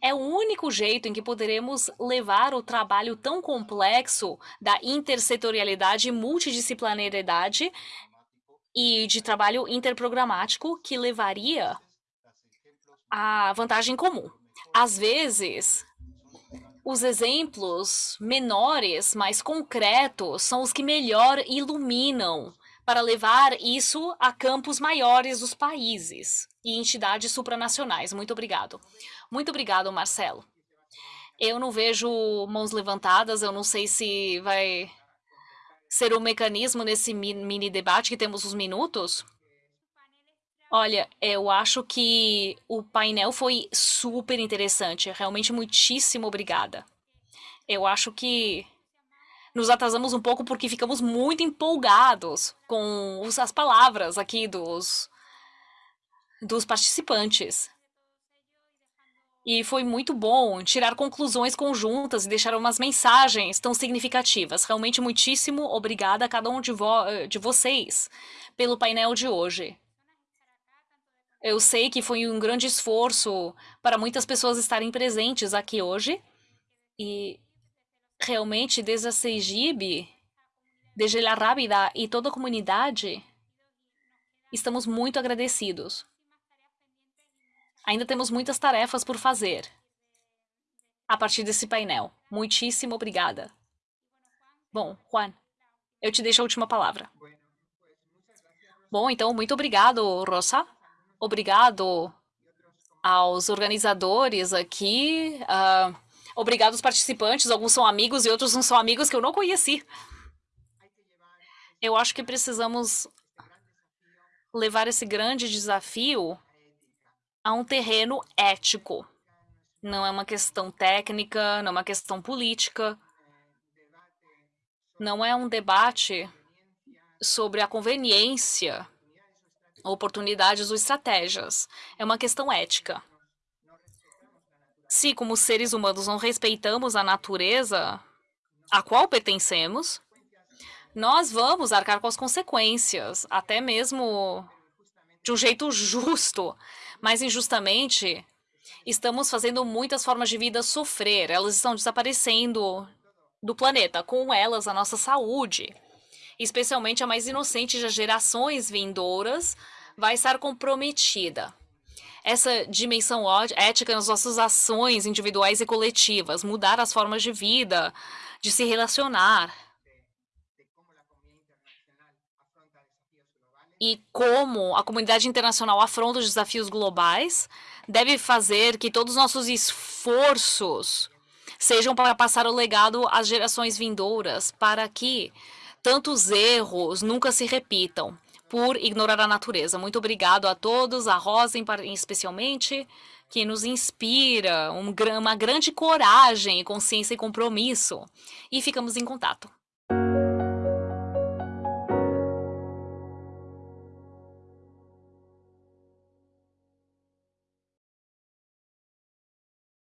É o único jeito em que poderemos levar o trabalho tão complexo da intersetorialidade e multidisciplinariedade e de trabalho interprogramático que levaria à vantagem comum. Às vezes, os exemplos menores, mais concretos, são os que melhor iluminam para levar isso a campos maiores dos países e entidades supranacionais. Muito obrigado. Muito obrigado, Marcelo. Eu não vejo mãos levantadas, eu não sei se vai ser um mecanismo nesse mini debate que temos os minutos? Olha, eu acho que o painel foi super interessante. Realmente, muitíssimo obrigada. Eu acho que nos atrasamos um pouco porque ficamos muito empolgados com as palavras aqui dos, dos participantes. E foi muito bom tirar conclusões conjuntas e deixar umas mensagens tão significativas. Realmente, muitíssimo obrigada a cada um de, vo de vocês pelo painel de hoje. Eu sei que foi um grande esforço para muitas pessoas estarem presentes aqui hoje. E realmente, desde a CEGIB, desde La Rábida e toda a comunidade, estamos muito agradecidos. Ainda temos muitas tarefas por fazer a partir desse painel. Muitíssimo obrigada. Bom, Juan, eu te deixo a última palavra. Bom, então, muito obrigado, Rosa. Obrigado aos organizadores aqui. Uh, obrigado aos participantes. Alguns são amigos e outros não são amigos que eu não conheci. Eu acho que precisamos levar esse grande desafio a um terreno ético. Não é uma questão técnica, não é uma questão política. Não é um debate sobre a conveniência, oportunidades ou estratégias. É uma questão ética. Se, como seres humanos, não respeitamos a natureza a qual pertencemos, nós vamos arcar com as consequências, até mesmo de um jeito justo mas injustamente estamos fazendo muitas formas de vida sofrer. Elas estão desaparecendo do planeta, com elas a nossa saúde. Especialmente a mais inocente das gerações vindouras, vai estar comprometida. Essa dimensão ética nas nossas ações individuais e coletivas, mudar as formas de vida, de se relacionar. E como a comunidade internacional afronta os desafios globais, deve fazer que todos os nossos esforços sejam para passar o legado às gerações vindouras, para que tantos erros nunca se repitam por ignorar a natureza. Muito obrigado a todos, a Rosa especialmente, que nos inspira um, uma grande coragem, consciência e compromisso. E ficamos em contato.